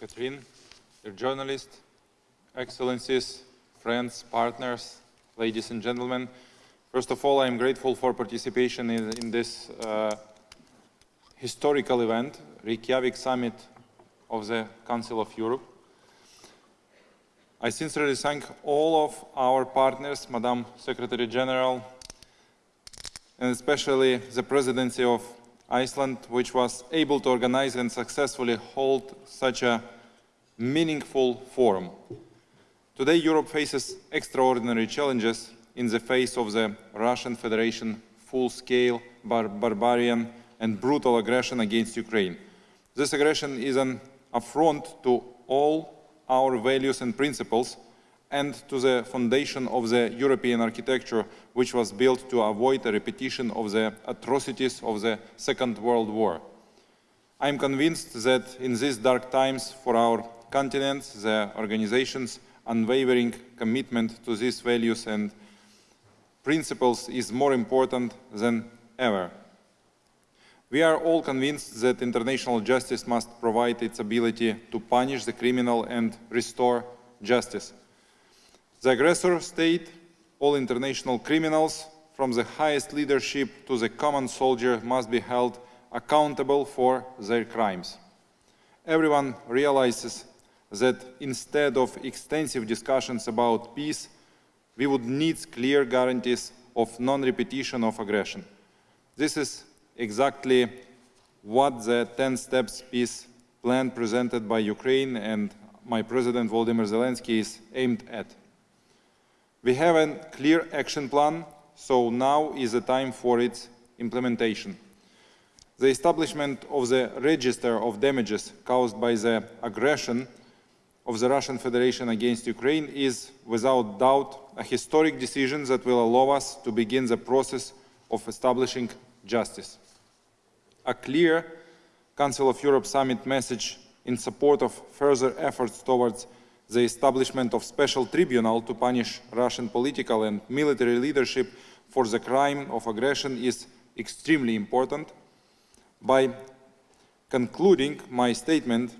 Catherine, dear journalists, excellencies, friends, partners, ladies and gentlemen. First of all, I am grateful for participation in, in this uh, historical event, Reykjavik Summit of the Council of Europe. I sincerely thank all of our partners, Madam Secretary General, and especially the Presidency of Iceland, which was able to organize and successfully hold such a meaningful forum. Today, Europe faces extraordinary challenges in the face of the Russian Federation full-scale, bar barbarian and brutal aggression against Ukraine. This aggression is an affront to all our values and principles and to the foundation of the European architecture, which was built to avoid a repetition of the atrocities of the Second World War. I am convinced that in these dark times for our continent, the organization's unwavering commitment to these values and principles is more important than ever. We are all convinced that international justice must provide its ability to punish the criminal and restore justice. The aggressor state, all international criminals, from the highest leadership to the common soldier, must be held accountable for their crimes. Everyone realizes that instead of extensive discussions about peace, we would need clear guarantees of non-repetition of aggression. This is exactly what the 10 steps peace plan presented by Ukraine and my President Volodymyr Zelensky is aimed at. We have a clear action plan, so now is the time for its implementation. The establishment of the register of damages caused by the aggression of the Russian Federation against Ukraine is, without doubt, a historic decision that will allow us to begin the process of establishing justice a clear Council of Europe summit message in support of further efforts towards the establishment of special tribunal to punish Russian political and military leadership for the crime of aggression is extremely important. By concluding my statement,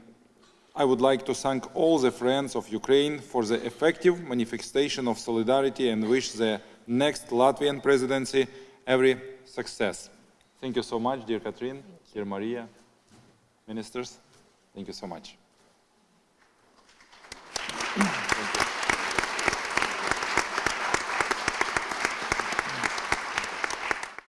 I would like to thank all the friends of Ukraine for the effective manifestation of solidarity and wish the next Latvian presidency every success. Thank you so much, dear Catherine, dear Maria, ministers. Thank you so much.